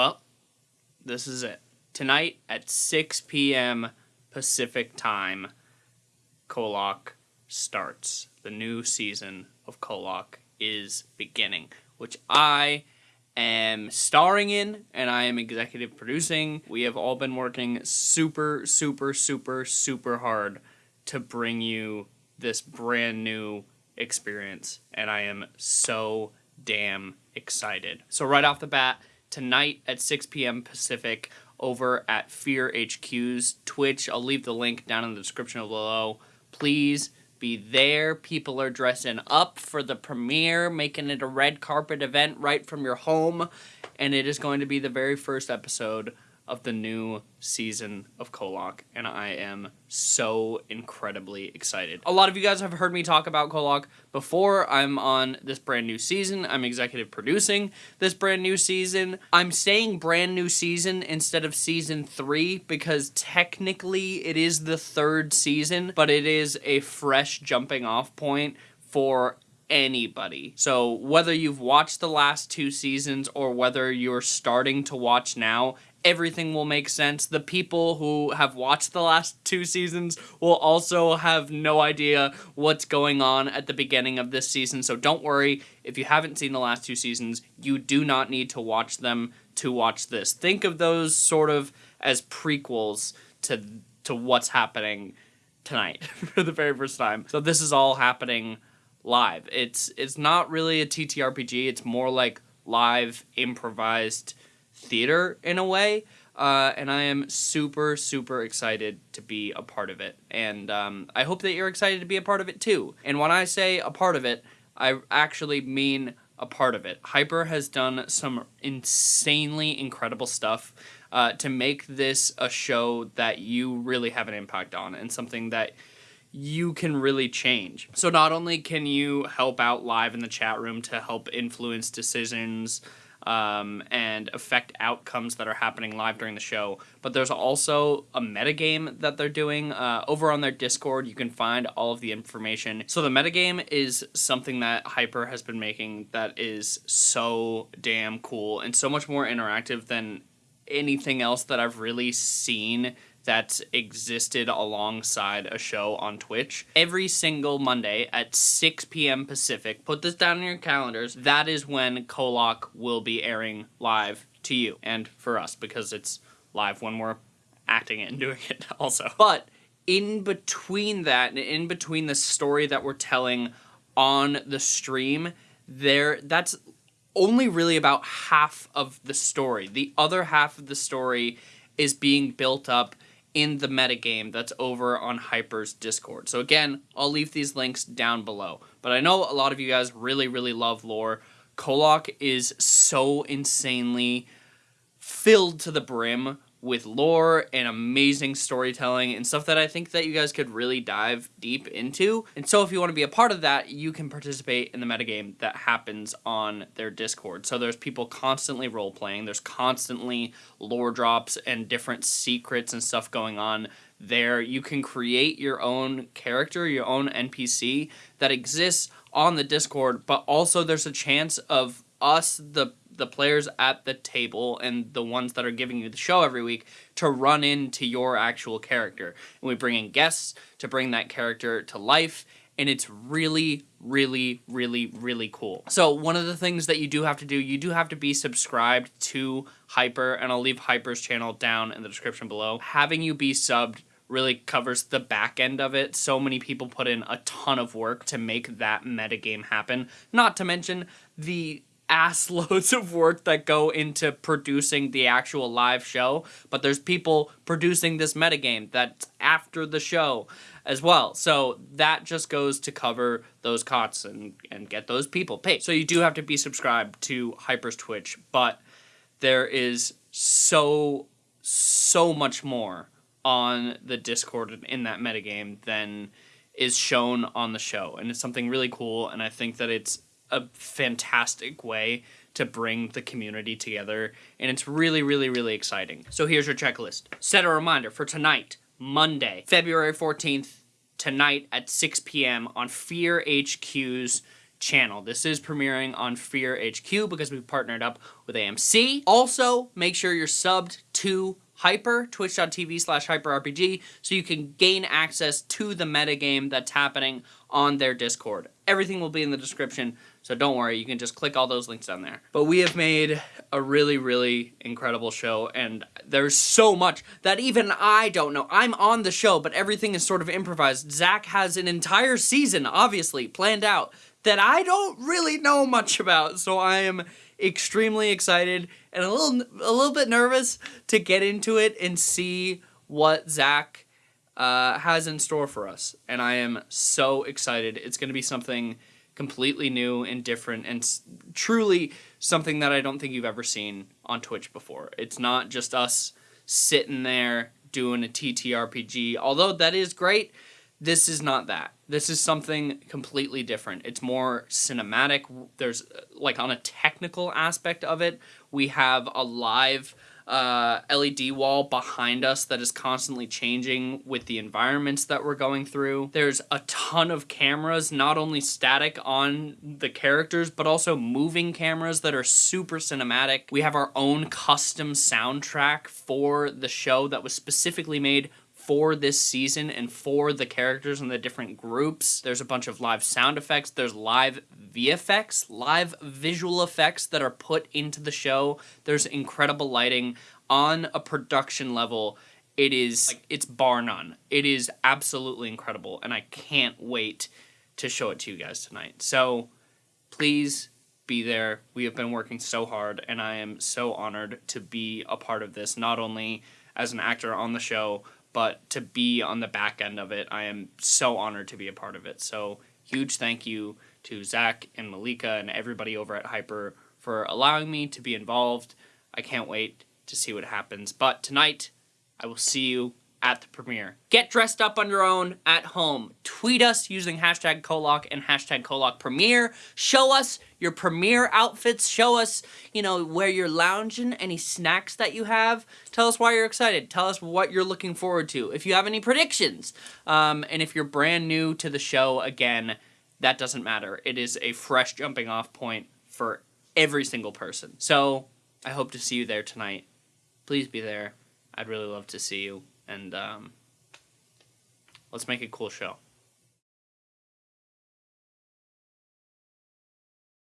Well, this is it. Tonight at 6 p.m. Pacific time, Kollok starts. The new season of Kollok is beginning, which I am starring in and I am executive producing. We have all been working super, super, super, super hard to bring you this brand new experience, and I am so damn excited. So, right off the bat, tonight at 6 p.m. Pacific over at Fear HQ's Twitch. I'll leave the link down in the description below. Please be there. People are dressing up for the premiere, making it a red carpet event right from your home. And it is going to be the very first episode of the new season of Kollok, and I am so incredibly excited. A lot of you guys have heard me talk about Kollok before. I'm on this brand new season. I'm executive producing this brand new season. I'm saying brand new season instead of season three because technically it is the third season, but it is a fresh jumping off point for anybody. So whether you've watched the last two seasons or whether you're starting to watch now, everything will make sense. The people who have watched the last two seasons will also have no idea what's going on at the beginning of this season. So don't worry, if you haven't seen the last two seasons, you do not need to watch them to watch this. Think of those sort of as prequels to to what's happening tonight for the very first time. So this is all happening live. It's it's not really a TTRPG, it's more like live improvised theater in a way. Uh, and I am super, super excited to be a part of it. And um, I hope that you're excited to be a part of it too. And when I say a part of it, I actually mean a part of it. Hyper has done some insanely incredible stuff uh, to make this a show that you really have an impact on and something that you can really change. So not only can you help out live in the chat room to help influence decisions um, and affect outcomes that are happening live during the show. But there's also a metagame that they're doing. Uh, over on their Discord, you can find all of the information. So the metagame is something that Hyper has been making that is so damn cool and so much more interactive than anything else that I've really seen that's existed alongside a show on Twitch. Every single Monday at 6 p.m. Pacific, put this down in your calendars, that is when Kollok will be airing live to you and for us because it's live when we're acting it and doing it also. But in between that, and in between the story that we're telling on the stream, there that's only really about half of the story. The other half of the story is being built up in the metagame that's over on Hyper's Discord. So again, I'll leave these links down below. But I know a lot of you guys really, really love lore. Kollok is so insanely filled to the brim with lore and amazing storytelling and stuff that I think that you guys could really dive deep into. And so if you want to be a part of that, you can participate in the metagame that happens on their Discord. So there's people constantly role playing, there's constantly lore drops and different secrets and stuff going on there. You can create your own character, your own NPC that exists on the Discord, but also there's a chance of us, the the players at the table and the ones that are giving you the show every week to run into your actual character. And we bring in guests to bring that character to life and it's really, really, really, really cool. So one of the things that you do have to do, you do have to be subscribed to Hyper, and I'll leave Hyper's channel down in the description below. Having you be subbed really covers the back end of it. So many people put in a ton of work to make that metagame happen. Not to mention the ass loads of work that go into producing the actual live show, but there's people producing this metagame that's after the show as well. So that just goes to cover those costs and, and get those people paid. So you do have to be subscribed to Hyper's Twitch, but there is so, so much more on the Discord in that metagame than is shown on the show. And it's something really cool, and I think that it's a fantastic way to bring the community together and it's really really really exciting so here's your checklist set a reminder for tonight monday february 14th tonight at 6 p.m on fear hq's channel. This is premiering on Fear HQ because we've partnered up with AMC. Also, make sure you're subbed to Hyper, twitch.tv slash hyperrpg, so you can gain access to the metagame that's happening on their Discord. Everything will be in the description, so don't worry, you can just click all those links down there. But we have made a really, really incredible show, and there's so much that even I don't know. I'm on the show, but everything is sort of improvised. Zach has an entire season, obviously, planned out that I don't really know much about, so I am extremely excited and a little a little bit nervous to get into it and see what Zach uh, has in store for us. And I am so excited. It's going to be something completely new and different and truly something that I don't think you've ever seen on Twitch before. It's not just us sitting there doing a TTRPG, although that is great. This is not that. This is something completely different. It's more cinematic. There's uh, like on a technical aspect of it, we have a live uh, LED wall behind us that is constantly changing with the environments that we're going through. There's a ton of cameras, not only static on the characters, but also moving cameras that are super cinematic. We have our own custom soundtrack for the show that was specifically made for this season and for the characters and the different groups. There's a bunch of live sound effects. There's live VFX, live visual effects that are put into the show. There's incredible lighting on a production level. It is like it's bar none. It is absolutely incredible and I can't wait to show it to you guys tonight. So please be there. We have been working so hard and I am so honored to be a part of this not only as an actor on the show but to be on the back end of it, I am so honored to be a part of it. So huge thank you to Zach and Malika and everybody over at Hyper for allowing me to be involved. I can't wait to see what happens. But tonight, I will see you at the premiere. Get dressed up on your own at home. Tweet us using hashtag Kollok and hashtag Kollok Premiere. Show us your premiere outfits. Show us, you know, where you're lounging, any snacks that you have. Tell us why you're excited. Tell us what you're looking forward to. If you have any predictions. Um, and if you're brand new to the show, again, that doesn't matter. It is a fresh jumping off point for every single person. So I hope to see you there tonight. Please be there. I'd really love to see you and um, let's make a cool show.